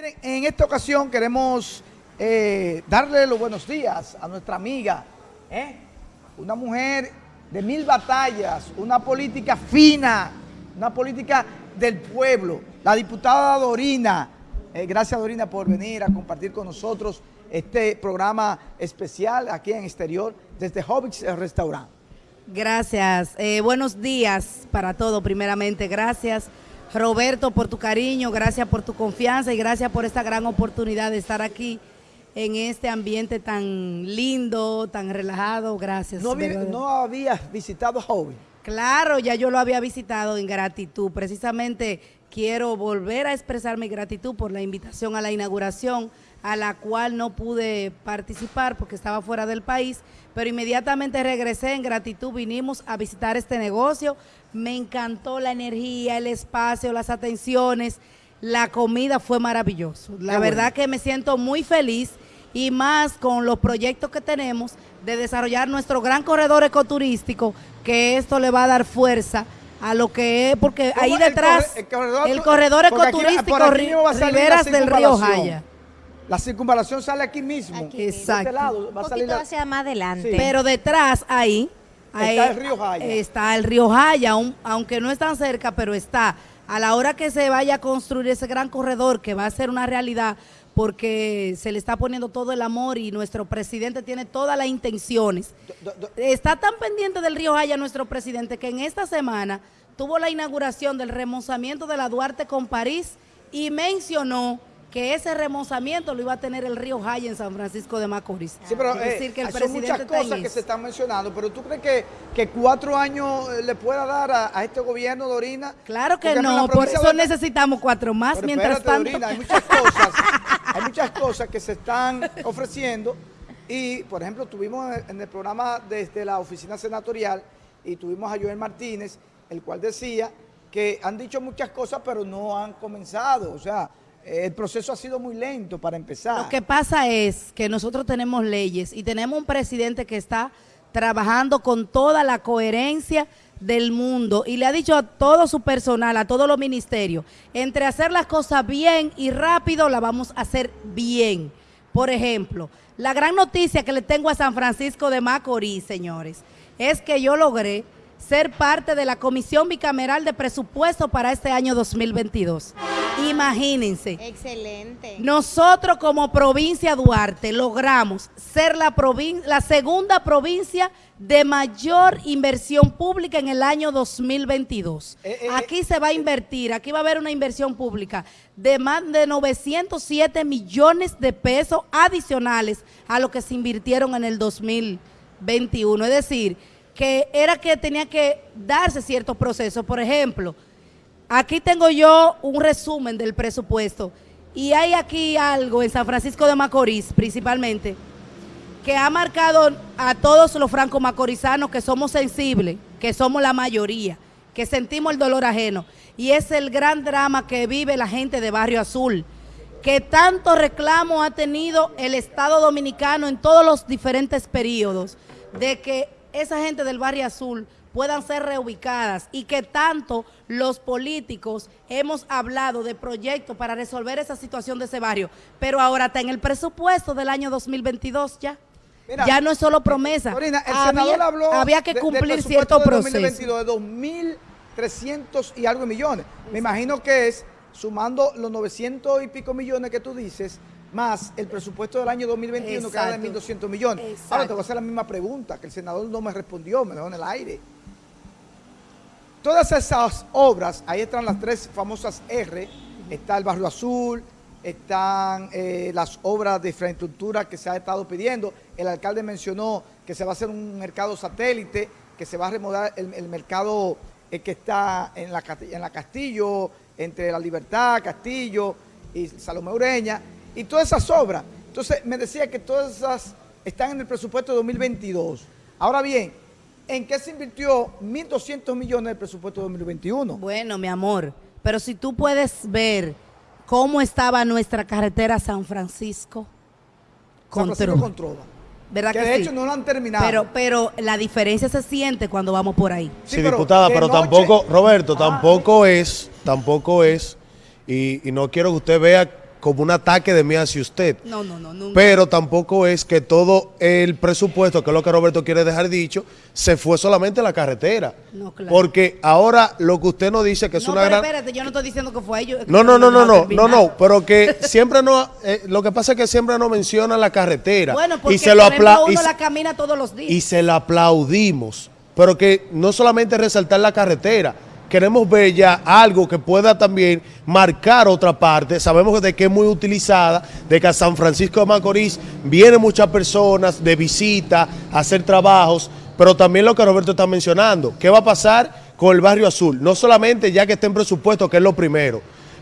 En esta ocasión queremos eh, darle los buenos días a nuestra amiga, ¿eh? una mujer de mil batallas, una política fina, una política del pueblo, la diputada Dorina. Eh, gracias Dorina por venir a compartir con nosotros este programa especial aquí en exterior desde Hobbits Restaurant. Gracias, buenos días para todo primeramente, gracias Roberto, por tu cariño, gracias por tu confianza y gracias por esta gran oportunidad de estar aquí en este ambiente tan lindo, tan relajado. Gracias. ¿No, ¿no habías visitado Hobby? Claro, ya yo lo había visitado en gratitud. Precisamente quiero volver a expresar mi gratitud por la invitación a la inauguración a la cual no pude participar porque estaba fuera del país, pero inmediatamente regresé en gratitud, vinimos a visitar este negocio, me encantó la energía, el espacio, las atenciones, la comida fue maravilloso. La verdad que me siento muy feliz y más con los proyectos que tenemos de desarrollar nuestro gran corredor ecoturístico, que esto le va a dar fuerza a lo que es, porque ahí detrás, el corredor, ecoturístico Riberas del Río Jaya. La circunvalación sale aquí mismo. Exacto. Este lado, va a salir hacia más adelante. Pero detrás ahí, está el río Jaya. Está el río Jaya, aunque no es tan cerca, pero está. A la hora que se vaya a construir ese gran corredor que va a ser una realidad, porque se le está poniendo todo el amor y nuestro presidente tiene todas las intenciones. está tan pendiente del río Jaya nuestro presidente que en esta semana tuvo la inauguración del remozamiento de la Duarte con París y mencionó que ese remozamiento lo iba a tener el río Jaya en San Francisco de Macorís. Sí, pero es decir, que el son muchas cosas que se están mencionando, pero ¿tú crees que, que cuatro años eh, le pueda dar a, este gobierno, Dorina? Claro que no, por eso necesitamos cuatro más, mientras tanto. Dorina, hay muchas cosas, hay muchas cosas que se están ofreciendo y, por ejemplo, tuvimos en el programa desde la oficina senatorial y tuvimos a Joel Martínez, el cual decía que han dicho muchas cosas, pero no han comenzado, o sea el proceso ha sido muy lento para empezar. Lo que pasa es que nosotros tenemos leyes y tenemos un presidente que está trabajando con toda la coherencia del mundo y le ha dicho a todo su personal, a todos los ministerios, entre hacer las cosas bien y rápido, la vamos a hacer bien. Por ejemplo, la gran noticia que le tengo a San Francisco de Macorís, señores, es que yo logré ser parte de la Comisión Bicameral de Presupuesto para este año 2022. Imagínense. Excelente. Nosotros como provincia Duarte logramos ser la, la segunda provincia de mayor inversión pública en el año 2022. Eh, eh, aquí se va a invertir, aquí va a haber una inversión pública de más de 907 millones de pesos adicionales a lo que se invirtieron en el 2021. Es decir, que era que tenía que darse ciertos procesos. Por ejemplo, aquí tengo yo un resumen del presupuesto y hay aquí algo en San Francisco de Macorís principalmente que ha marcado a todos los franco-macorizanos que somos sensibles, que somos la mayoría, que sentimos el dolor ajeno. Y es el gran drama que vive la gente de Barrio Azul, que tanto reclamo ha tenido el Estado Dominicano en todos los diferentes periodos, de que esa gente del barrio azul puedan ser reubicadas y que tanto los políticos hemos hablado de proyectos para resolver esa situación de ese barrio, pero ahora está en el presupuesto del año 2022 ya. ya no es solo promesa. el senador habló había que cumplir cierto proceso. de 2.300 y algo millones. Me imagino que es, sumando los 900 y pico millones que tú dices, más el presupuesto del año 2021 que era de 1.200 millones. Ahora te voy a hacer la misma pregunta, que el senador no me respondió, me dejó en el aire. Todas esas obras, ahí están las tres famosas R, está el Barrio Azul, están eh, las obras de infraestructura que se ha estado pidiendo. El alcalde mencionó que se va a hacer un mercado satélite, que se va a remodelar el, mercado eh, que está en la, en la Castillo, entre La Libertad, Castillo y Salomé Ureña y todas esas obras. Entonces me decía que todas esas están en el presupuesto de 2022. Ahora bien, ¿en qué se invirtió 1.200 millones del presupuesto de 2021? Bueno, mi amor, pero si tú puedes ver cómo estaba nuestra carretera San Francisco con ¿Verdad que, de hecho no lo han terminado. Pero, pero la diferencia se siente cuando vamos por ahí. Sí, diputada, pero tampoco, Roberto, ah. tampoco es, tampoco es, y, y no quiero que usted vea como un ataque de mí hacia usted. No, no, no, nunca. Pero tampoco es que todo el presupuesto, que es lo que Roberto quiere dejar dicho, se fue solamente a la carretera. No, claro. Porque ahora lo que usted nos dice que es no, una pero gran... espérate, yo no estoy diciendo que fue ellos. No, no, no, no, no, no, no, pero que siempre no, eh, lo que pasa es que siempre no menciona la carretera. Bueno, porque y se lo apla- uno la camina todos los días. y se la aplaudimos. Pero que no solamente resaltar la carretera, queremos ver ya algo que pueda también marcar otra parte. Sabemos de que es muy utilizada, de que a San Francisco de Macorís vienen muchas personas de visita a hacer trabajos, pero también lo que Roberto está mencionando, ¿qué va a pasar con el barrio azul? No solamente ya que esté en presupuesto, que es lo primero,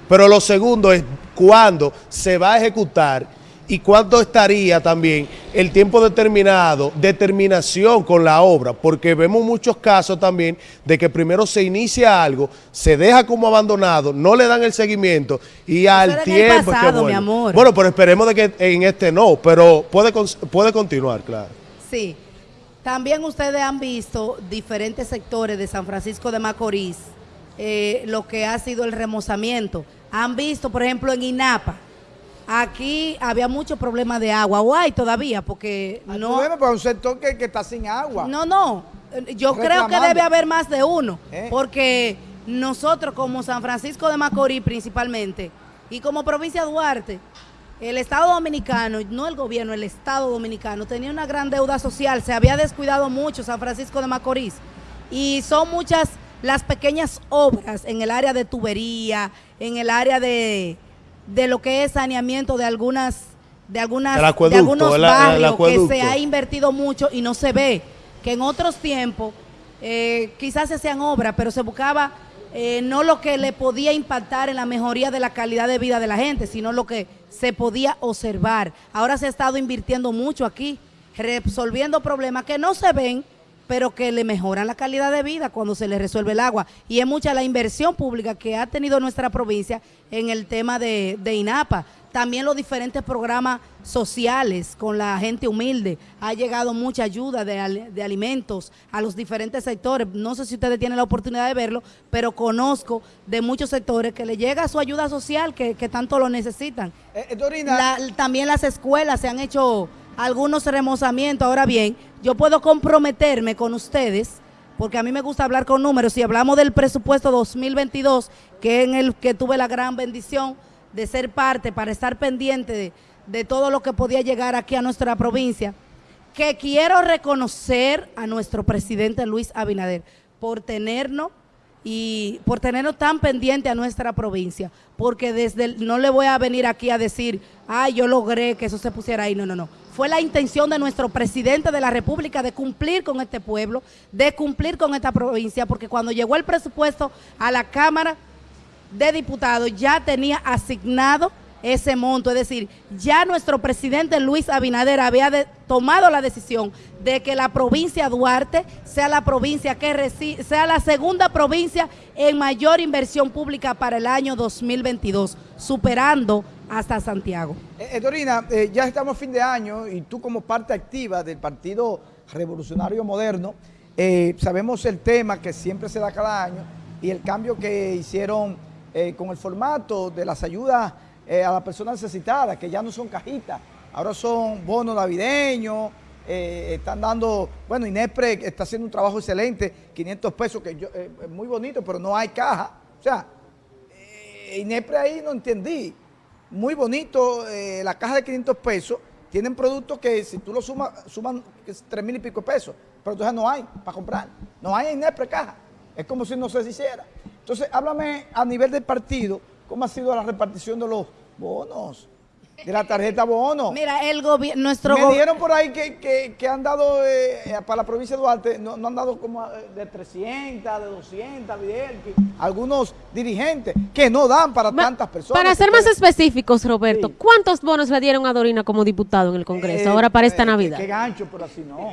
pero lo segundo es cuándo se va a ejecutar y cuánto estaría también el tiempo determinado, determinación con la obra, porque vemos muchos casos también de que primero se inicia algo, se deja como abandonado, no le dan el seguimiento y al era en el tiempo es que pasado, mi amor. Bueno, pero esperemos de que en este no, pero puede, puede continuar, claro. Sí. También ustedes han visto diferentes sectores de San Francisco de Macorís, eh, lo que ha sido el remozamiento. Han visto, por ejemplo, en INAPA, aquí había mucho problema de agua, o hay todavía, porque Hay no... problema para un sector que, que está sin agua. No, no. Yo creo que debe haber más de uno. ¿Eh? Porque nosotros, como San Francisco de Macorís principalmente, y como provincia de Duarte, el Estado Dominicano, no el gobierno, el Estado Dominicano, tenía una gran deuda social. Se había descuidado mucho San Francisco de Macorís. Y son muchas las pequeñas obras en el área de tubería, en el área de, de lo que es saneamiento de algunas de algunas de algunos el- el barrios que se ha invertido mucho y no se ve que en otros tiempos eh, quizás se hacían obras, pero se buscaba eh, no lo que le podía impactar en la mejoría de la calidad de vida de la gente, sino lo que se podía observar. Ahora se ha estado invirtiendo mucho aquí, resolviendo problemas que no se ven, pero que le mejoran la calidad de vida cuando se le resuelve el agua. Y es mucha la inversión pública que ha tenido nuestra provincia en el tema de, de INAPA. También los diferentes programas sociales con la gente humilde. Ha llegado mucha ayuda de, de alimentos a los diferentes sectores. No sé si ustedes tienen la oportunidad de verlo, pero conozco de muchos sectores que le llega su ayuda social que, que tanto lo necesitan. Eh, eh, Dorina, La- también las escuelas se han hecho algunos remozamientos. Ahora bien, yo puedo comprometerme con ustedes, porque a mí me gusta hablar con números. Si hablamos del presupuesto 2022, que en el que tuve la gran bendición de ser parte para estar pendiente de, todo lo que podía llegar aquí a nuestra provincia, que quiero reconocer a nuestro presidente Luis Abinader por tenernos y por tenernos tan pendiente a nuestra provincia, porque desde no le voy a venir aquí a decir, ay, yo logré que eso se pusiera ahí, no, no, no. Fue la intención de nuestro presidente de la República de cumplir con este pueblo, de cumplir con esta provincia, porque cuando llegó el presupuesto a la Cámara de Diputados ya tenía asignado ese monto, es decir, ya nuestro presidente Luis Abinader había tomado la decisión de que la provincia Duarte sea la provincia que sea la segunda provincia en mayor inversión pública para el año 2022, superando hasta Santiago. Eh, eh, Dorina, eh, ya estamos fin de año y tú como parte activa del Partido Revolucionario Moderno, eh, sabemos el tema que siempre se da cada año y el cambio que hicieron con el formato de las ayudas a las personas necesitadas, que ya no son cajitas, ahora son bonos navideños, están dando, bueno, Inespre está haciendo un trabajo excelente, 500 pesos, que yo, es muy bonito, pero no hay caja. O sea, eh, ahí no entendí. Muy bonito, eh, la caja de 500 pesos. Tienen productos que si tú lo sumas, suman 3 mil y pico de pesos. Pero entonces no hay para comprar. No hay en Inepre caja. Es como si no se hiciera. Entonces, háblame a nivel del partido, ¿cómo ha sido la repartición de los bonos? De la tarjeta bono. Mira, el gobierno, nuestro Me dieron por ahí que, que- que han dado eh, para la provincia de Duarte, no, no han dado como eh, de 300, de 200, Vidal, que- algunos dirigentes que no dan para Ma- tantas personas. Para ser más específicos, Roberto, Sí. ¿cuántos bonos le dieron a Dorina como diputado en el Congreso eh, ahora para esta eh, Navidad? Qué, qué gancho, pero así no.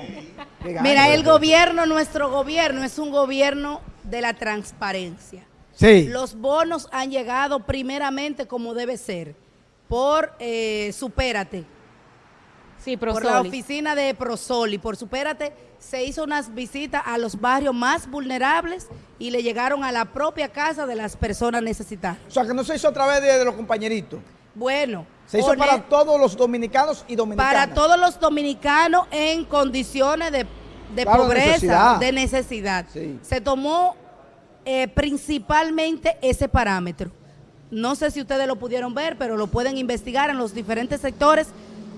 Gancho. Mira, el gobierno, nuestro gobierno es un gobierno de la transparencia. Sí. Los bonos han llegado primeramente como debe ser, por eh, Supérate, Sí, por la Prosoli. oficina de Prosoli. Por Supérate se hizo unas visitas a los barrios más vulnerables y le llegaron a la propia casa de las personas necesitadas. O sea, que no se hizo a través de, de los compañeritos. Bueno. Se hizo para todos los dominicanos y dominicanas. Para todos los dominicanos en condiciones de, pobreza, de necesidad. Se tomó eh, principalmente ese parámetro. No sé si ustedes lo pudieron ver, pero lo pueden investigar en los diferentes sectores.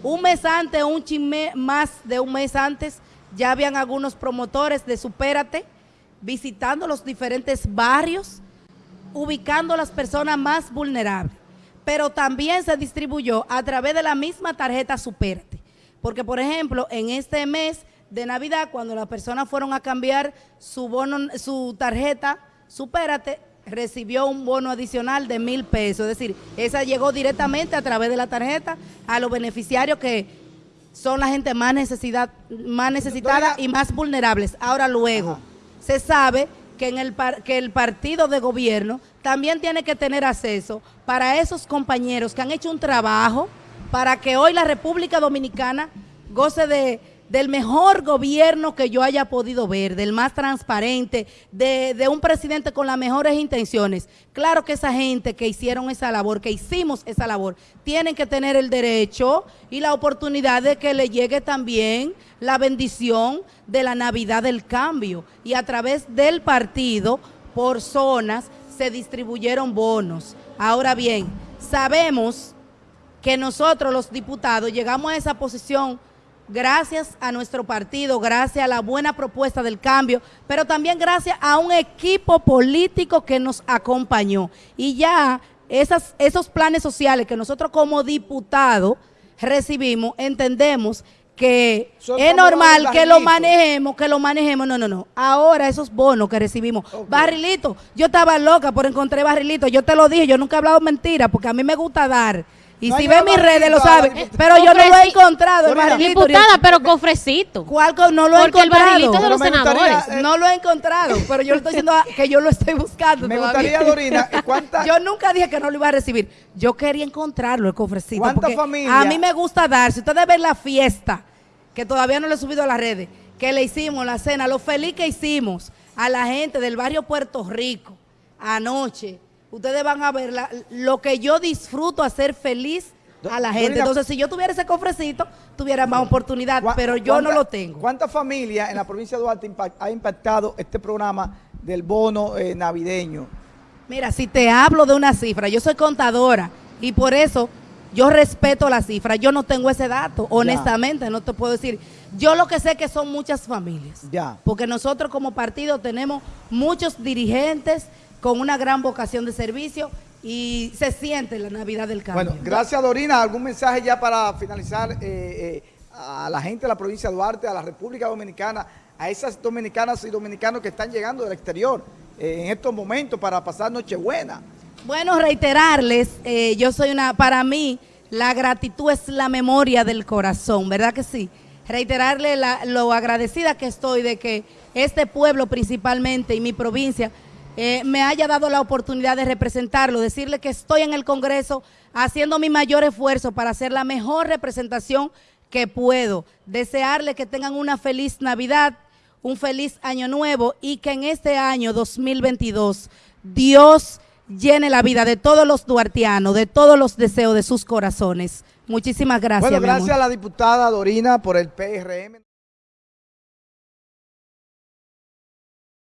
Un mes antes, un chisme más de un mes antes, ya habían algunos promotores de Supérate visitando los diferentes barrios, ubicando a las personas más vulnerables. Pero también se distribuyó a través de la misma tarjeta Supérate. Porque, por ejemplo, en este mes de Navidad, cuando las personas fueron a cambiar su bono, su tarjeta Supérate, recibió un bono adicional de mil pesos. Es decir, esa llegó directamente a través de la tarjeta a los beneficiarios que son la gente más, necesidad, más necesitada y más vulnerables. Ahora luego, se sabe que, en el, que el partido de gobierno también tiene que tener acceso para esos compañeros que han hecho un trabajo para que hoy la República Dominicana goce de del mejor gobierno que yo haya podido ver, del más transparente, de, un presidente con las mejores intenciones. Claro que esa gente que hicieron esa labor, que hicimos esa labor, tienen que tener el derecho y la oportunidad de que le llegue también la bendición de la Navidad del cambio. Y a través del partido, por zonas, se distribuyeron bonos. Ahora bien, sabemos que nosotros los diputados llegamos a esa posición gracias a nuestro partido, gracias a la buena propuesta del cambio, pero también gracias a un equipo político que nos acompañó. Y ya esas, esos planes sociales que nosotros como diputados recibimos, entendemos que es normal que lo manejemos, que lo manejemos. No, no, no. Ahora esos bonos que recibimos. Barrilito, yo estaba loca por encontrar barrilito. Yo te lo dije, yo nunca he hablado mentira porque a mí me gusta dar. Y si ve mis redes lo sabe. Pero yo no lo he encontrado, el barrilito. Diputada, pero cofrecito. ¿Cuál? No lo he encontrado. Porque el barrilito de los senadores. Eh, no lo he encontrado, pero yo le estoy diciendo que yo lo estoy buscando Me gustaría, Dorina, ¿cuántas? Yo nunca dije que no lo iba a recibir. Yo quería encontrarlo, el cofrecito. ¿Cuántas familias? A mí me gusta dar. Si ustedes ven la fiesta, que todavía no le he subido a las redes, que le hicimos, la cena, lo feliz que hicimos a la gente del barrio Puerto Rico anoche, ustedes van a ver lo que yo disfruto hacer feliz a la gente. Entonces, si yo tuviera ese cofrecito, tuviera más oportunidad, pero yo no lo tengo. ¿Cuántas familias en la provincia de Duarte ha impactado este programa del bono eh, navideño? Mira, si te hablo de una cifra, yo soy contadora y por eso yo respeto la cifra. Yo no tengo ese dato, honestamente, no te puedo decir. Yo lo que sé que son muchas familias. Ya. Porque nosotros como partido tenemos muchos dirigentes con una gran vocación de servicio y se siente la Navidad del cambio. Bueno, gracias Dorina. ¿Algún mensaje ya para finalizar eh, eh, a la gente de la provincia de Duarte, a la República Dominicana, a esas dominicanas y dominicanos que están llegando del exterior eh, en estos momentos para pasar Nochebuena? Bueno, reiterarles, yo soy una, para mí, la gratitud es la memoria del corazón, ¿verdad que sí? Reiterarle lo agradecida que estoy de que este pueblo principalmente y mi provincia eh, me haya dado la oportunidad de representarlo, decirle que estoy en el Congreso haciendo mi mayor esfuerzo para hacer la mejor representación que puedo. Desearle que tengan una feliz Navidad, un feliz Año Nuevo y que en este año 2022 Dios llene la vida de todos los duartianos, de todos los deseos de sus corazones. Muchísimas gracias. Bueno, gracias a la diputada Dorina por el PRM.